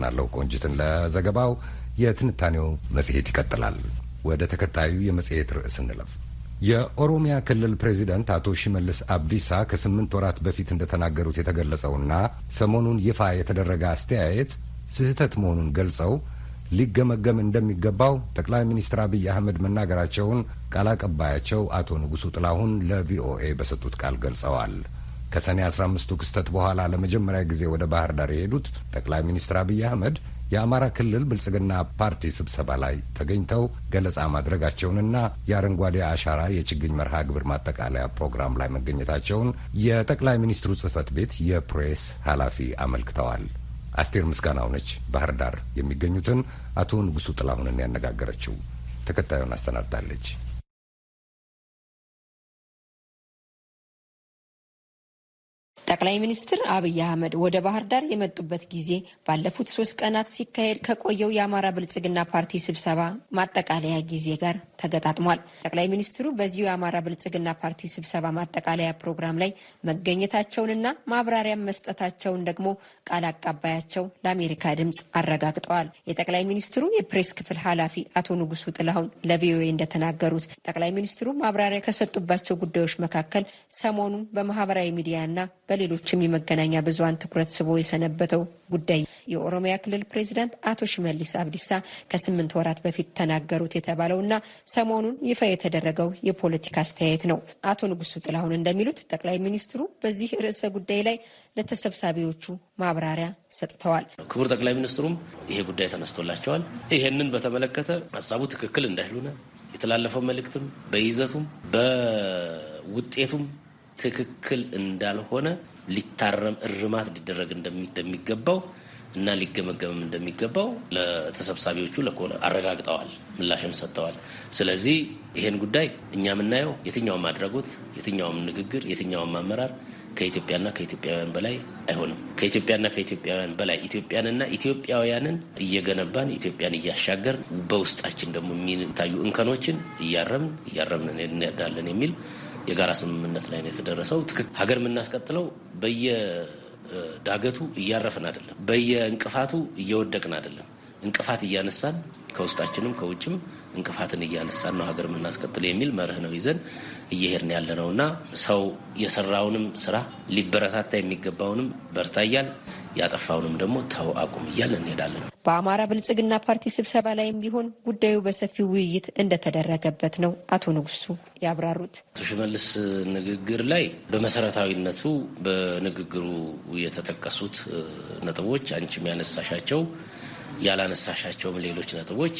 አመሰግናለሁ ቆንጅትን ለዘገባው። የትንታኔው መጽሔት ይቀጥላል። ወደ ተከታዩ የመጽሔት ርዕስ እንለፍ። የኦሮሚያ ክልል ፕሬዚደንት አቶ ሽመልስ አብዲሳ ከስምንት ወራት በፊት እንደተናገሩት የተገለጸውና ሰሞኑን ይፋ የተደረገ አስተያየት ስህተት መሆኑን ገልጸው ሊገመገም እንደሚገባው ጠቅላይ ሚኒስትር አብይ አህመድ መናገራቸውን ቃል አቀባያቸው አቶ ንጉሱ ጥላሁን ለቪኦኤ በሰጡት ቃል ገልጸዋል። ከሰኔ አስራ አምስቱ ክስተት በኋላ ለመጀመሪያ ጊዜ ወደ ባህር ዳር የሄዱት ጠቅላይ ሚኒስትር አብይ አህመድ የአማራ ክልል ብልጽግና ፓርቲ ስብሰባ ላይ ተገኝተው ገለጻ ማድረጋቸውንና የአረንጓዴ አሻራ የችግኝ መርሃ ግብር ማጠቃለያ ፕሮግራም ላይ መገኘታቸውን የጠቅላይ ሚኒስትሩ ጽህፈት ቤት የፕሬስ ኃላፊ አመልክተዋል። አስቴር ምስጋናው ነች ባህር ዳር የሚገኙትን አቶ ንጉሱ ጥላሁንን ያነጋገረችው። ተከታዩን አሰናድታለች። ጠቅላይ ሚኒስትር አብይ አህመድ ወደ ባህር ዳር የመጡበት ጊዜ ባለፉት ሶስት ቀናት ሲካሄድ ከቆየው የአማራ ብልጽግና ፓርቲ ስብሰባ ማጠቃለያ ጊዜ ጋር ተገጣጥሟል። ጠቅላይ ሚኒስትሩ በዚሁ የአማራ ብልጽግና ፓርቲ ስብሰባ ማጠቃለያ ፕሮግራም ላይ መገኘታቸውንና ማብራሪያም መስጠታቸውን ደግሞ ቃል አቀባያቸው ለአሜሪካ ድምፅ አረጋግጠዋል። የጠቅላይ ሚኒስትሩ የፕሬስ ክፍል ኃላፊ አቶ ንጉሱ ጥላሁን ለቪኦኤ እንደተናገሩት ጠቅላይ ሚኒስትሩ ማብራሪያ ከሰጡባቸው ጉዳዮች መካከል ሰሞኑን በማህበራዊ ሚዲያና በሌሎችም የመገናኛ ብዙኃን ትኩረት ስቦ የሰነበተው ጉዳይ የኦሮሚያ ክልል ፕሬዚዳንት አቶ ሽመልስ አብዲሳ ከስምንት ወራት በፊት ተናገሩት የተባለውና ሰሞኑን ይፋ የተደረገው የፖለቲካ አስተያየት ነው። አቶ ንጉሱ ጥላሁን እንደሚሉት ጠቅላይ ሚኒስትሩ በዚህ ርዕሰ ጉዳይ ላይ ለተሰብሳቢዎቹ ማብራሪያ ሰጥተዋል። ክቡር ጠቅላይ ሚኒስትሩም ይሄ ጉዳይ ተነስቶላቸዋል። ይሄንን በተመለከተ ሀሳቡ ትክክል እንዳይሉነ የተላለፈው መልእክትም በይዘቱም በውጤቱም ትክክል እንዳልሆነ ሊታረም እርማት ሊደረግ እንደሚገባው እና ሊገመገምም እንደሚገባው ለተሰብሳቢዎቹ አረጋግጠዋል፣ ምላሽም ሰጥተዋል። ስለዚህ ይሄን ጉዳይ እኛ የምናየው የትኛውም አድራጎት፣ የትኛውም ንግግር፣ የትኛውም አመራር ከኢትዮጵያና ከኢትዮጵያውያን በላይ አይሆንም። ከኢትዮጵያና ከኢትዮጵያውያን በላይ ኢትዮጵያንና ኢትዮጵያውያንን እየገነባን ኢትዮጵያን እያሻገርን በውስጣችን ደግሞ የሚታዩ እንከኖችን እያረምን እያረምን እንሄዳለን የሚል የጋራ ስምምነት ላይ ነው የተደረሰው። ሀገር የምናስቀጥለው በየዳገቱ እያረፍን አይደለም፣ በየእንቅፋቱ እየወደቅን አይደለም። እንቅፋት እያነሳን ከውስጣችንም ከውጭም እንቅፋትን እያነሳን ነው ሀገር የምናስቀጥል የሚል መርህ ነው ይዘን እየሄድን ያለ ነው እና ሰው የሰራውንም ስራ ሊበረታታ የሚገባውንም በርታ እያል ያጠፋውንም ደግሞ ተው አቁም እያል እንሄዳለን። በአማራ ብልጽግና ፓርቲ ስብሰባ ላይም ቢሆን ጉዳዩ በሰፊው ውይይት እንደተደረገበት ነው አቶ ንጉሱ ያብራሩት። አቶ ሽመልስ ንግግር ላይ በመሰረታዊነቱ በንግግሩ የተጠቀሱት ነጥቦች አንቺም ያነሳሻቸው ያላነሳሻቸውም ሌሎች ነጥቦች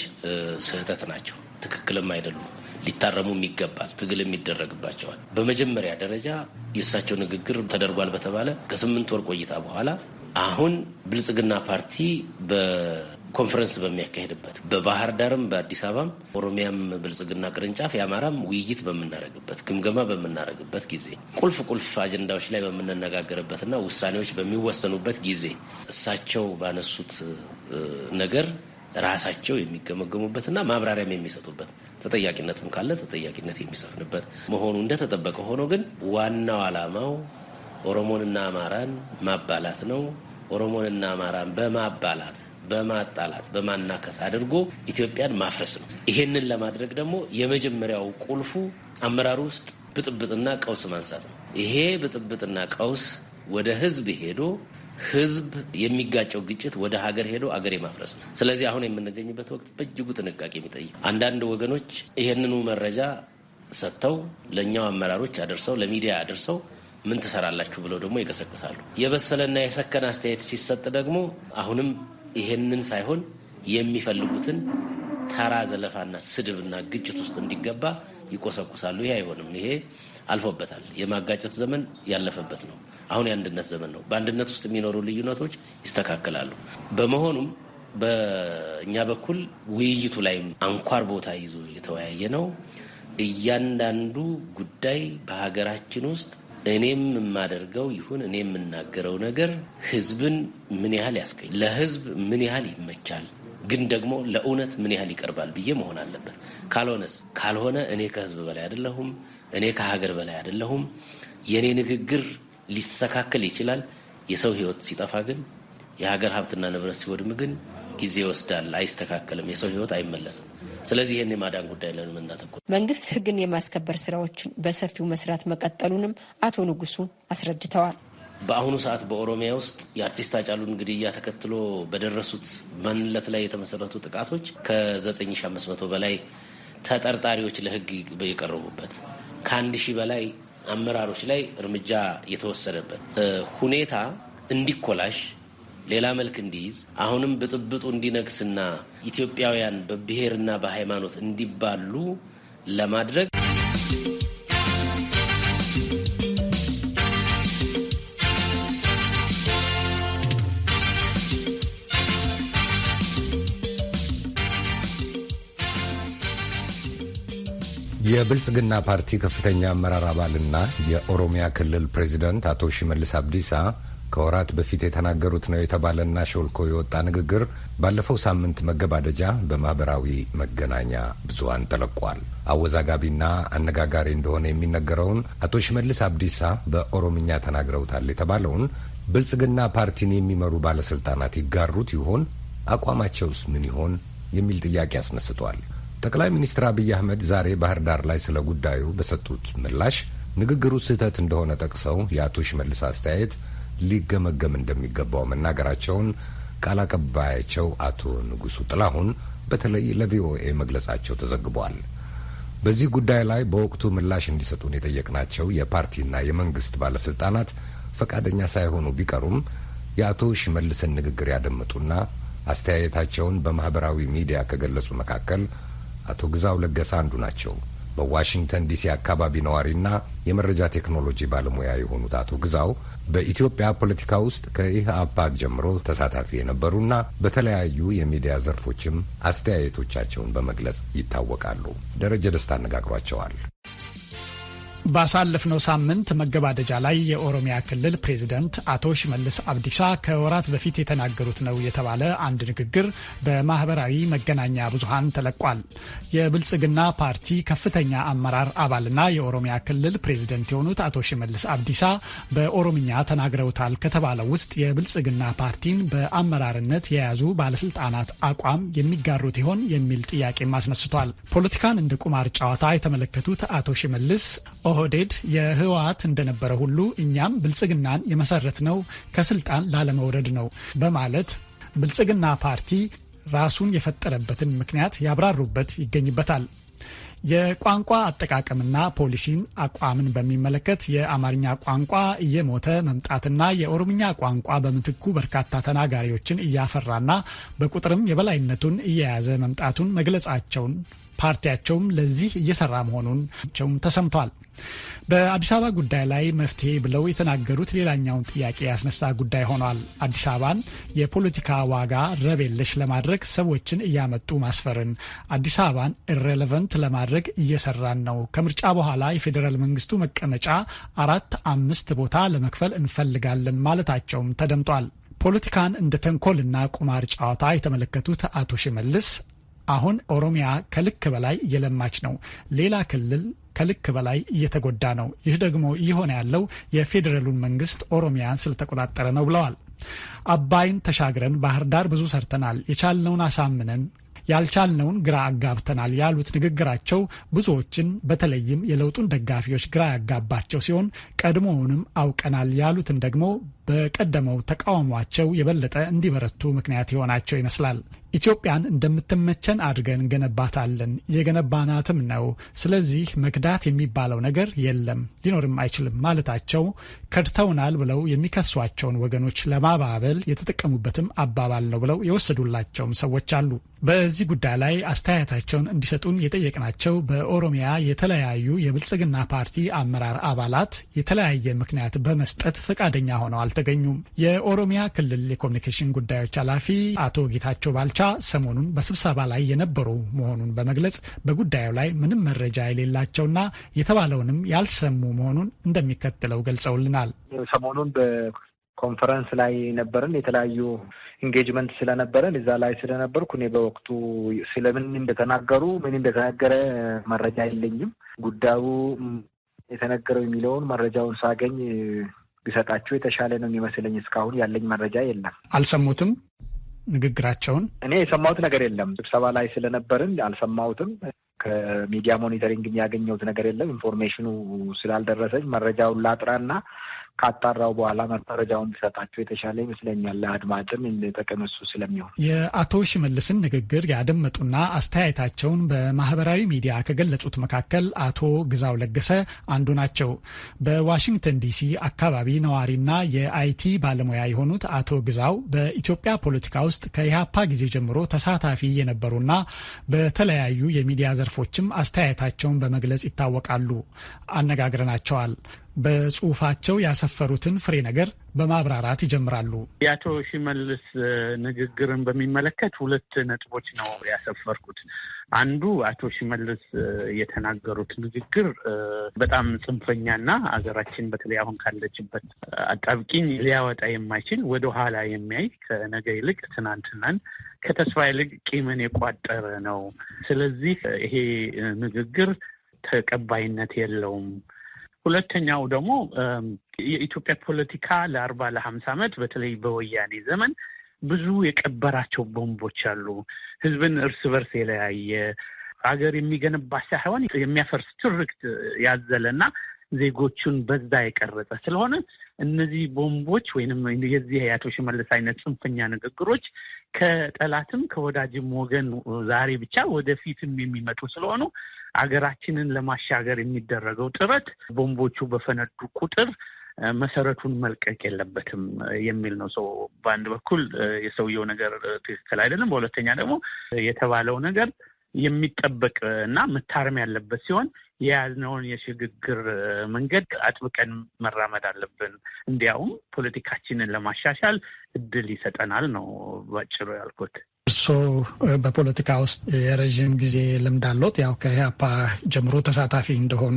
ስህተት ናቸው፣ ትክክልም አይደሉም። ሊታረሙም ይገባል፣ ትግልም ይደረግባቸዋል። በመጀመሪያ ደረጃ የእሳቸው ንግግር ተደርጓል በተባለ ከስምንት ወር ቆይታ በኋላ አሁን ብልጽግና ፓርቲ በኮንፈረንስ በሚያካሄድበት በባህር ዳርም በአዲስ አበባም ኦሮሚያም ብልጽግና ቅርንጫፍ የአማራም ውይይት በምናደርግበት ግምገማ በምናደርግበት ጊዜ ቁልፍ ቁልፍ አጀንዳዎች ላይ በምንነጋገርበትና ውሳኔዎች በሚወሰኑበት ጊዜ እሳቸው ባነሱት ነገር ራሳቸው የሚገመገሙበትና ማብራሪያም የሚሰጡበት ተጠያቂነትም ካለ ተጠያቂነት የሚሰፍንበት መሆኑ እንደተጠበቀ ሆኖ ግን ዋናው ዓላማው ኦሮሞንና አማራን ማባላት ነው። ኦሮሞንና አማራን በማባላት በማጣላት በማናከስ አድርጎ ኢትዮጵያን ማፍረስ ነው። ይሄንን ለማድረግ ደግሞ የመጀመሪያው ቁልፉ አመራሩ ውስጥ ብጥብጥና ቀውስ ማንሳት ነው። ይሄ ብጥብጥና ቀውስ ወደ ህዝብ ሄዶ ህዝብ የሚጋጨው ግጭት ወደ ሀገር ሄዶ አገር የማፍረስ ነው። ስለዚህ አሁን የምንገኝበት ወቅት በእጅጉ ጥንቃቄ የሚጠይቅ አንዳንድ ወገኖች ይህንኑ መረጃ ሰጥተው ለእኛው አመራሮች አደርሰው ለሚዲያ አደርሰው ምን ትሰራላችሁ ብለው ደግሞ ይቀሰቅሳሉ። የበሰለና የሰከነ አስተያየት ሲሰጥ ደግሞ አሁንም ይሄንን ሳይሆን የሚፈልጉትን ተራ ዘለፋና ስድብና ግጭት ውስጥ እንዲገባ ይቆሰቁሳሉ። ይሄ አይሆንም። ይሄ አልፎበታል። የማጋጨት ዘመን ያለፈበት ነው። አሁን የአንድነት ዘመን ነው። በአንድነት ውስጥ የሚኖሩ ልዩነቶች ይስተካከላሉ። በመሆኑም በእኛ በኩል ውይይቱ ላይ አንኳር ቦታ ይዞ የተወያየ ነው። እያንዳንዱ ጉዳይ በሀገራችን ውስጥ እኔም የማደርገው ይሁን እኔ የምናገረው ነገር ህዝብን ምን ያህል ያስገኝ ለህዝብ ምን ያህል ይመቻል ግን ደግሞ ለእውነት ምን ያህል ይቀርባል ብዬ መሆን አለበት። ካልሆነስ ካልሆነ እኔ ከህዝብ በላይ አይደለሁም፣ እኔ ከሀገር በላይ አይደለሁም። የእኔ ንግግር ሊስተካከል ይችላል። የሰው ህይወት ሲጠፋ ግን የሀገር ሀብትና ንብረት ሲወድም ግን ጊዜ ይወስዳል፣ አይስተካከልም፣ የሰው ህይወት አይመለስም። ስለዚህ ይህን የማዳን ጉዳይ ለን የምናተኩር መንግስት ህግን የማስከበር ስራዎችን በሰፊው መስራት መቀጠሉንም አቶ ንጉሱ አስረድተዋል። በአሁኑ ሰዓት በኦሮሚያ ውስጥ የአርቲስት አጫሉን ግድያ ተከትሎ በደረሱት ማንነት ላይ የተመሰረቱ ጥቃቶች ከ9500 በላይ ተጠርጣሪዎች ለህግ የቀረቡበት ከአንድ ሺህ በላይ አመራሮች ላይ እርምጃ የተወሰደበት ሁኔታ እንዲኮላሽ ሌላ መልክ እንዲይዝ አሁንም ብጥብጡ እንዲነግስና ኢትዮጵያውያን በብሔርና በሃይማኖት እንዲባሉ ለማድረግ የብልጽግና ፓርቲ ከፍተኛ አመራር አባልና የኦሮሚያ ክልል ፕሬዚደንት አቶ ሽመልስ አብዲሳ ከወራት በፊት የተናገሩት ነው የተባለና ሾልኮ የወጣ ንግግር ባለፈው ሳምንት መገባደጃ በማህበራዊ መገናኛ ብዙሃን ተለቋል። አወዛጋቢና አነጋጋሪ እንደሆነ የሚነገረውን አቶ ሽመልስ አብዲሳ በኦሮምኛ ተናግረውታል የተባለውን ብልጽግና ፓርቲን የሚመሩ ባለስልጣናት ይጋሩት ይሆን? አቋማቸውስ ምን ይሆን? የሚል ጥያቄ አስነስቷል። ጠቅላይ ሚኒስትር አብይ አህመድ ዛሬ ባህር ዳር ላይ ስለ ጉዳዩ በሰጡት ምላሽ ንግግሩ ስህተት እንደሆነ ጠቅሰው የአቶ ሽመልስ አስተያየት ሊገመገም እንደሚገባው መናገራቸውን ቃል አቀባያቸው አቶ ንጉሱ ጥላሁን በተለይ ለቪኦኤ መግለጻቸው ተዘግቧል። በዚህ ጉዳይ ላይ በወቅቱ ምላሽ እንዲሰጡን የጠየቅናቸው የፓርቲና የመንግስት ባለስልጣናት ፈቃደኛ ሳይሆኑ ቢቀሩም የአቶ ሽመልስን ንግግር ያደመጡና አስተያየታቸውን በማህበራዊ ሚዲያ ከገለጹ መካከል አቶ ግዛው ለገሰ አንዱ ናቸው። በዋሽንግተን ዲሲ አካባቢ ነዋሪና የመረጃ ቴክኖሎጂ ባለሙያ የሆኑት አቶ ግዛው በኢትዮጵያ ፖለቲካ ውስጥ ከኢህአፓግ ጀምሮ ተሳታፊ የነበሩና በተለያዩ የሚዲያ ዘርፎችም አስተያየቶቻቸውን በመግለጽ ይታወቃሉ። ደረጀ ደስታ አነጋግሯቸዋል። ባሳለፍነው ሳምንት መገባደጃ ላይ የኦሮሚያ ክልል ፕሬዝደንት አቶ ሽመልስ አብዲሳ ከወራት በፊት የተናገሩት ነው የተባለ አንድ ንግግር በማህበራዊ መገናኛ ብዙሃን ተለቋል። የብልጽግና ፓርቲ ከፍተኛ አመራር አባልና የኦሮሚያ ክልል ፕሬዝደንት የሆኑት አቶ ሽመልስ አብዲሳ በኦሮምኛ ተናግረውታል ከተባለው ውስጥ የብልጽግና ፓርቲን በአመራርነት የያዙ ባለስልጣናት አቋም የሚጋሩት ይሆን የሚል ጥያቄም አስነስቷል። ፖለቲካን እንደ ቁማር ጨዋታ የተመለከቱት አቶ ሽመልስ ኦህዴድ የህወሓት እንደነበረ ሁሉ እኛም ብልጽግናን የመሰረት ነው ከስልጣን ላለመውረድ ነው በማለት ብልጽግና ፓርቲ ራሱን የፈጠረበትን ምክንያት ያብራሩበት ይገኝበታል። የቋንቋ አጠቃቀምና ፖሊሲን አቋምን በሚመለከት የአማርኛ ቋንቋ እየሞተ መምጣትና የኦሮምኛ ቋንቋ በምትኩ በርካታ ተናጋሪዎችን እያፈራና በቁጥርም የበላይነቱን እየያዘ መምጣቱን መግለጻቸውን ፓርቲያቸውም ለዚህ እየሰራ መሆኑን ተሰምቷል። በአዲስ አበባ ጉዳይ ላይ መፍትሄ ብለው የተናገሩት ሌላኛውን ጥያቄ ያስነሳ ጉዳይ ሆኗል። አዲስ አበባን የፖለቲካ ዋጋ ረብ የለሽ ለማድረግ ሰዎችን እያመጡ ማስፈርን፣ አዲስ አበባን irrelevant ለማድረግ እየሰራን ነው። ከምርጫ በኋላ የፌዴራል መንግስቱ መቀመጫ አራት አምስት ቦታ ለመክፈል እንፈልጋለን ማለታቸውም ተደምጧል። ፖለቲካን እንደ ተንኮልና ቁማር ጨዋታ የተመለከቱት አቶ ሽመልስ አሁን ኦሮሚያ ከልክ በላይ እየለማች ነው። ሌላ ክልል ከልክ በላይ እየተጎዳ ነው። ይህ ደግሞ እየሆነ ያለው የፌዴራሉን መንግስት ኦሮሚያን ስለተቆጣጠረ ነው ብለዋል። አባይን ተሻግረን ባህር ዳር ብዙ ሰርተናል። የቻልነውን አሳምነን ያልቻልነውን ግራ አጋብተናል ያሉት ንግግራቸው ብዙዎችን በተለይም የለውጡን ደጋፊዎች ግራ ያጋባቸው ሲሆን ቀድሞውንም አውቀናል ያሉትን ደግሞ በቀደመው ተቃውሟቸው የበለጠ እንዲበረቱ ምክንያት የሆናቸው ይመስላል። ኢትዮጵያን እንደምትመቸን አድርገን እንገነባታለን፣ የገነባናትም ነው። ስለዚህ መክዳት የሚባለው ነገር የለም ሊኖርም አይችልም ማለታቸው ከድተውናል ብለው የሚከሷቸውን ወገኖች ለማባበል የተጠቀሙበትም አባባል ነው ብለው የወሰዱላቸውም ሰዎች አሉ። በዚህ ጉዳይ ላይ አስተያየታቸውን እንዲሰጡን የጠየቅናቸው በኦሮሚያ የተለያዩ የብልጽግና ፓርቲ አመራር አባላት የተለያየ ምክንያት በመስጠት ፈቃደኛ ሆነው አልተገኙም። የኦሮሚያ ክልል የኮሚኒኬሽን ጉዳዮች ኃላፊ አቶ ጌታቸው ባልቻ ሰሞኑን በስብሰባ ላይ የነበሩ መሆኑን በመግለጽ በጉዳዩ ላይ ምንም መረጃ የሌላቸውና የተባለውንም ያልሰሙ መሆኑን እንደሚከተለው ገልጸውልናል። ሰሞኑን በኮንፈረንስ ላይ ነበርን። የተለያዩ engagement ስለነበረን እዛ ላይ ስለነበርኩ እኔ በወቅቱ ስለምን እንደተናገሩ ምን እንደተነገረ መረጃ የለኝም። ጉዳዩ የተነገረው የሚለውን መረጃውን ሳገኝ ቢሰጣቸው የተሻለ ነው የሚመስለኝ። እስካሁን ያለኝ መረጃ የለም። አልሰሙትም ንግግራቸውን? እኔ የሰማሁት ነገር የለም። ስብሰባ ላይ ስለነበርን አልሰማሁትም። ከ media monitoring ያገኘሁት ነገር የለም። information ኑ ስላልደረሰኝ መረጃውን ላጥራና ካጣራው በኋላ መረጃውን ቢሰጣቸው የተሻለ ይመስለኛል። ለአድማጭም ጥቅም እሱ ስለሚሆን የአቶ ሽመልስን ንግግር ያደመጡና አስተያየታቸውን በማህበራዊ ሚዲያ ከገለጹት መካከል አቶ ግዛው ለገሰ አንዱ ናቸው። በዋሽንግተን ዲሲ አካባቢ ነዋሪና የአይቲ ባለሙያ የሆኑት አቶ ግዛው በኢትዮጵያ ፖለቲካ ውስጥ ከኢህአፓ ጊዜ ጀምሮ ተሳታፊ የነበሩና በተለያዩ የሚዲያ ዘርፎችም አስተያየታቸውን በመግለጽ ይታወቃሉ። አነጋግረናቸዋል። በጽሁፋቸው ያሰፈሩትን ፍሬ ነገር በማብራራት ይጀምራሉ። የአቶ ሽመልስ ንግግርን በሚመለከት ሁለት ነጥቦች ነው ያሰፈርኩት። አንዱ አቶ ሽመልስ የተናገሩት ንግግር በጣም ጽንፈኛና ሀገራችን በተለይ አሁን ካለችበት አጣብቂኝ ሊያወጣ የማይችል ወደኋላ የሚያይ ከነገ ይልቅ ትናንትናን ከተስፋ ይልቅ ቂምን የቋጠረ ነው። ስለዚህ ይሄ ንግግር ተቀባይነት የለውም። ሁለተኛው ደግሞ የኢትዮጵያ ፖለቲካ ለአርባ ለሀምሳ ዓመት በተለይ በወያኔ ዘመን ብዙ የቀበራቸው ቦምቦች አሉ። ህዝብን እርስ በርስ የለያየ ሀገር የሚገነባ ሳይሆን የሚያፈርስ ትርክት ያዘለና ዜጎቹን በዛ የቀረጸ ስለሆነ እነዚህ ቦምቦች ወይንም የዚህ የአቶ ሽመልስ አይነት ጽንፈኛ ንግግሮች ከጠላትም ከወዳጅም ወገን ዛሬ ብቻ ወደፊትም የሚመጡ ስለሆኑ አገራችንን ለማሻገር የሚደረገው ጥረት ቦምቦቹ በፈነዱ ቁጥር መሰረቱን መልቀቅ የለበትም የሚል ነው። ሰው በአንድ በኩል የሰውየው ነገር ትክክል አይደለም፣ በሁለተኛ ደግሞ የተባለው ነገር የሚጠበቅ እና መታረም ያለበት ሲሆን የያዝነውን የሽግግር መንገድ አጥብቀን መራመድ አለብን። እንዲያውም ፖለቲካችንን ለማሻሻል እድል ይሰጠናል ነው ባጭሩ ያልኩት። እርስዎ በፖለቲካ ውስጥ የረዥም ጊዜ ልምድ አሎት። ያው ከኢህአፓ ጀምሮ ተሳታፊ እንደሆኑ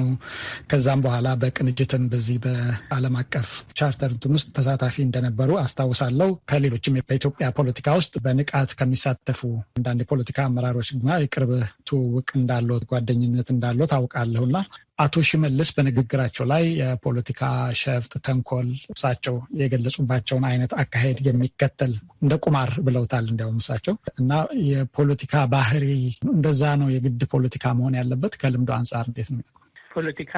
ከዛም በኋላ በቅንጅትም በዚህ በዓለም አቀፍ ቻርተር እንትን ውስጥ ተሳታፊ እንደነበሩ አስታውሳለሁ። ከሌሎችም በኢትዮጵያ ፖለቲካ ውስጥ በንቃት ከሚሳተፉ አንዳንድ የፖለቲካ አመራሮች ጋር የቅርብ ትውውቅ እንዳሎት፣ ጓደኝነት እንዳሎት አውቃለሁና አቶ ሽመልስ በንግግራቸው ላይ የፖለቲካ ሸፍጥ፣ ተንኮል እሳቸው የገለጹባቸውን አይነት አካሄድ የሚከተል እንደ ቁማር ብለውታል። እንዲያውም እሳቸው እና የፖለቲካ ባህሪ እንደዛ ነው የግድ ፖለቲካ መሆን ያለበት። ከልምዶ አንጻር እንዴት ነው ፖለቲካ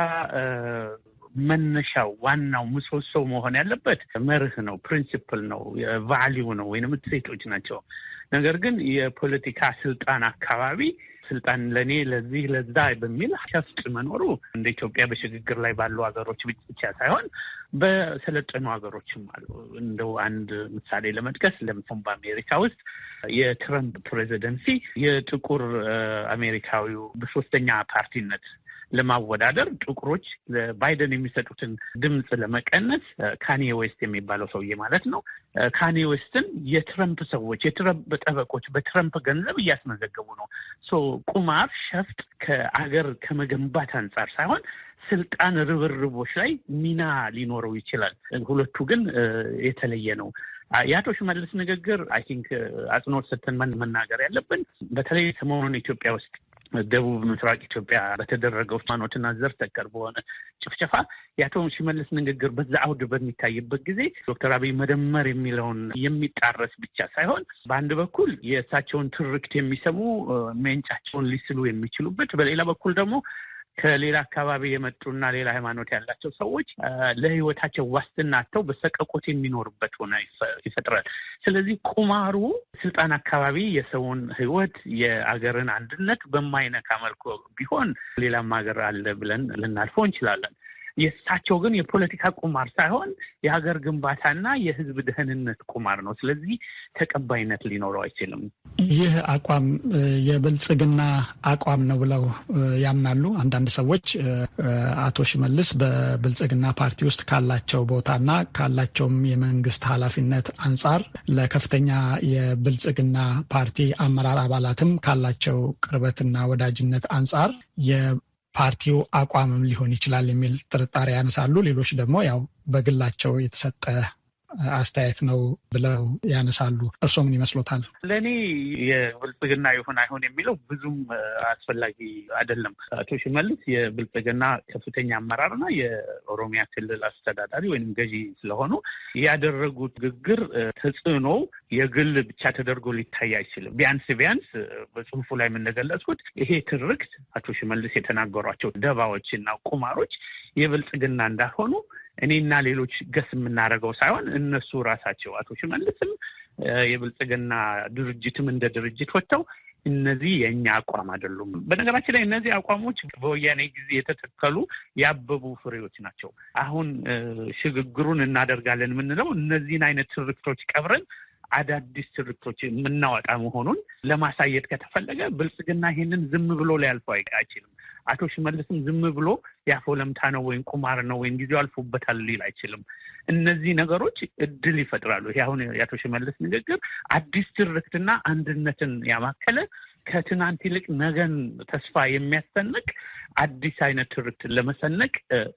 መነሻው ዋናው ምሰሶ መሆን ያለበት መርህ ነው፣ principle ነው፣ value ነው ወይም እሴቶች ናቸው። ነገር ግን የፖለቲካ ስልጣን አካባቢ ስልጣን ለእኔ ለዚህ ለዛ በሚል ሸፍጥ መኖሩ እንደ ኢትዮጵያ በሽግግር ላይ ባሉ ሀገሮች ብቻ ሳይሆን በሰለጠኑ ሀገሮችም አሉ። እንደው አንድ ምሳሌ ለመጥቀስ ለምሳሌ በአሜሪካ ውስጥ የትረምፕ presidency የጥቁር አሜሪካዊው በሶስተኛ ፓርቲነት ለማወዳደር ጥቁሮች ለባይደን የሚሰጡትን ድምፅ ለመቀነስ ካንዬ ዌስት የሚባለው ሰውዬ ማለት ነው ካንዬ ዌስትን የትረምፕ ሰዎች የትረምፕ ጠበቆች በትረምፕ ገንዘብ እያስመዘገቡ ነው። so ቁማር፣ ሸፍጥ ከአገር ከመገንባት አንጻር ሳይሆን ስልጣን ርብርቦች ላይ ሚና ሊኖረው ይችላል። ሁለቱ ግን የተለየ ነው። የአቶ ሽመልስ ንግግር I think አጽንኦት ሰጥተን መናገር ያለብን በተለይ ሰሞኑን ኢትዮጵያ ውስጥ ደቡብ ምስራቅ ኢትዮጵያ በተደረገው ሃይማኖትና ዘር ተኮር በሆነ ጭፍጨፋ የአቶ ሽመልስ ንግግር በዛ አውድ በሚታይበት ጊዜ ዶክተር አብይ መደመር የሚለውን የሚጣረስ ብቻ ሳይሆን በአንድ በኩል የእሳቸውን ትርክት የሚሰሙ ሜንጫቸውን ሊስሉ የሚችሉበት፣ በሌላ በኩል ደግሞ ከሌላ አካባቢ የመጡና ሌላ ሃይማኖት ያላቸው ሰዎች ለሕይወታቸው ዋስትና አጥተው በሰቀቆት የሚኖርበት ሆነ ይፈጥራል። ስለዚህ ቁማሩ ስልጣን አካባቢ የሰውን ሕይወት የአገርን አንድነት በማይነካ መልኩ ቢሆን ሌላም ሀገር አለ ብለን ልናልፈው እንችላለን። የእሳቸው ግን የፖለቲካ ቁማር ሳይሆን የሀገር ግንባታና የህዝብ ደህንነት ቁማር ነው። ስለዚህ ተቀባይነት ሊኖረው አይችልም። ይህ አቋም የብልጽግና አቋም ነው ብለው ያምናሉ አንዳንድ ሰዎች። አቶ ሽመልስ በብልጽግና ፓርቲ ውስጥ ካላቸው ቦታና ካላቸውም የመንግስት ኃላፊነት አንጻር ለከፍተኛ የብልጽግና ፓርቲ አመራር አባላትም ካላቸው ቅርበትና ወዳጅነት አንጻር ፓርቲው አቋምም ሊሆን ይችላል የሚል ጥርጣሬ ያነሳሉ። ሌሎች ደግሞ ያው በግላቸው የተሰጠ አስተያየት ነው ብለው ያነሳሉ። እርስዎ ምን ይመስሎታል? ለእኔ የብልጽግና ይሁን አይሆን የሚለው ብዙም አስፈላጊ አይደለም። አቶ ሽመልስ የብልጽግና ከፍተኛ አመራርና የኦሮሚያ ክልል አስተዳዳሪ ወይም ገዢ ስለሆኑ ያደረጉት ንግግር ተጽዕኖ የግል ብቻ ተደርጎ ሊታይ አይችልም። ቢያንስ ቢያንስ በጽሁፉ ላይ የምንገለጽኩት ይሄ ትርክት አቶ ሽመልስ የተናገሯቸው ደባዎች እና ቁማሮች የብልጽግና እንዳልሆኑ እኔና ሌሎች ገስ የምናደርገው ሳይሆን እነሱ ራሳቸው አቶ ሽመልስም የብልጽግና ድርጅትም እንደ ድርጅት ወጥተው እነዚህ የእኛ አቋም አይደሉም። በነገራችን ላይ እነዚህ አቋሞች በወያኔ ጊዜ የተተከሉ ያበቡ ፍሬዎች ናቸው። አሁን ሽግግሩን እናደርጋለን የምንለው እነዚህን አይነት ትርክቶች ቀብረን አዳዲስ ትርክቶች የምናወጣ መሆኑን ለማሳየት ከተፈለገ ብልጽግና ይሄንን ዝም ብሎ ሊያልፈው አይችልም። አቶ ሽመልስም ዝም ብሎ ያፎለምታ ነው ወይም ቁማር ነው ወይም ጊዜው አልፎበታል ሊል አይችልም። እነዚህ ነገሮች እድል ይፈጥራሉ። ይሄ አሁን የአቶ ሽመልስ ንግግር አዲስ ትርክትና አንድነትን ያማከለ ከትናንት ይልቅ ነገን ተስፋ የሚያሰንቅ አዲስ አይነት ትርክትን ለመሰነቅ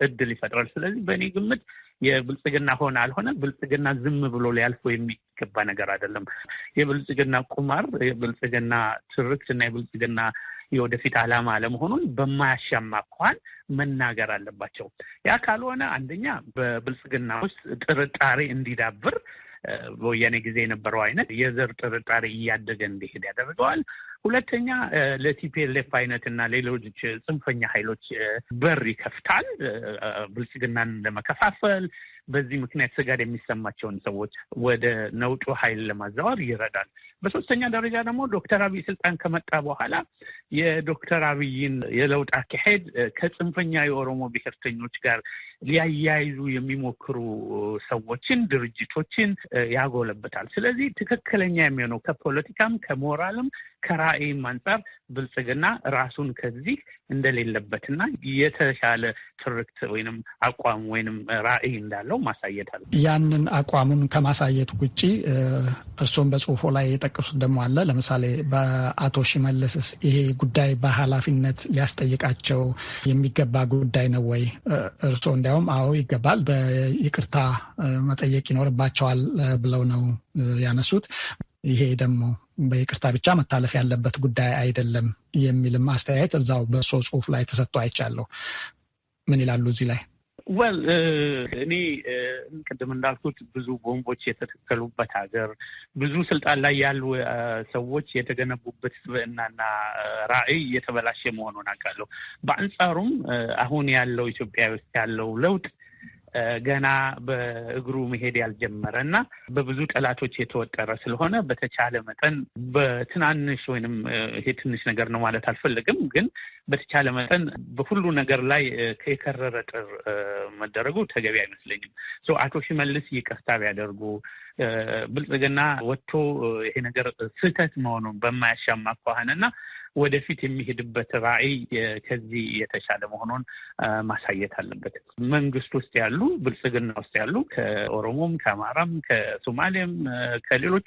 እድል ይፈጥራል። ስለዚህ በእኔ ግምት የብልጽግና ሆነ አልሆነ ብልጽግና ዝም ብሎ ሊያልፈው የሚገባ ነገር አይደለም። የብልጽግና ቁማር፣ የብልጽግና ትርክት እና የብልጽግና የወደፊት ዓላማ አለመሆኑን በማያሻማ እንኳን መናገር አለባቸው። ያ ካልሆነ አንደኛ በብልጽግና ውስጥ ጥርጣሬ እንዲዳብር በወያኔ ጊዜ የነበረው አይነት የዘር ጥርጣሬ እያደገ እንዲሄድ ያደርገዋል። ሁለተኛ ለቲፒኤልኤፍ አይነት እና ሌሎች ጽንፈኛ ኃይሎች በር ይከፍታል፣ ብልጽግናን ለመከፋፈል በዚህ ምክንያት ስጋት የሚሰማቸውን ሰዎች ወደ ነውጡ ኃይል ለማዛወር ይረዳል። በሶስተኛ ደረጃ ደግሞ ዶክተር አብይ ስልጣን ከመጣ በኋላ የዶክተር አብይን የለውጥ አካሄድ ከጽንፈኛ የኦሮሞ ብሔርተኞች ጋር ሊያያይዙ የሚሞክሩ ሰዎችን፣ ድርጅቶችን ያጎለበታል። ስለዚህ ትክክለኛ የሚሆነው ከፖለቲካም ከሞራልም ከራዕይም አንጻር ብልጽግና ራሱን ከዚህ እንደሌለበትና የተሻለ ትርክት ወይንም አቋም ወይንም ራዕይ እንዳለው ማሳየት አለ። ያንን አቋሙን ከማሳየት ውጭ እርስዎም በጽሁፎ ላይ የጠቀሱት ደግሞ አለ። ለምሳሌ በአቶ ሽመልስስ ይሄ ጉዳይ በኃላፊነት ሊያስጠይቃቸው የሚገባ ጉዳይ ነው ወይ? እርስዎ እንዲያውም አዎ ይገባል፣ በይቅርታ መጠየቅ ይኖርባቸዋል ብለው ነው ያነሱት። ይሄ ደግሞ በይቅርታ ብቻ መታለፍ ያለበት ጉዳይ አይደለም የሚልም አስተያየት እዛው በእርሶ ጽሁፍ ላይ ተሰጥቶ አይቻለሁ። ምን ይላሉ እዚህ ላይ? ወል እኔ ቅድም እንዳልኩት ብዙ ቦምቦች የተተከሉበት ሀገር፣ ብዙ ስልጣን ላይ ያሉ ሰዎች የተገነቡበት ስብዕናና ራዕይ የተበላሸ መሆኑን አውቃለሁ። በአንጻሩም አሁን ያለው ኢትዮጵያ ውስጥ ያለው ለውጥ ገና በእግሩ መሄድ ያልጀመረ እና በብዙ ጠላቶች የተወጠረ ስለሆነ በተቻለ መጠን በትናንሽ ወይንም ይሄ ትንሽ ነገር ነው ማለት አልፈልግም፣ ግን በተቻለ መጠን በሁሉ ነገር ላይ የከረረ ጥር መደረጉ ተገቢ አይመስለኝም። አቶ ሽመልስ ይቅርታ ቢያደርጉ ብልጽግና ወጥቶ ይሄ ነገር ስህተት መሆኑን በማያሻማ ከሆነና ወደፊት የሚሄድበት ራዕይ ከዚህ የተሻለ መሆኑን ማሳየት አለበት። መንግስት ውስጥ ያሉ ብልጽግና ውስጥ ያሉ ከኦሮሞም፣ ከአማራም፣ ከሶማሌም ከሌሎች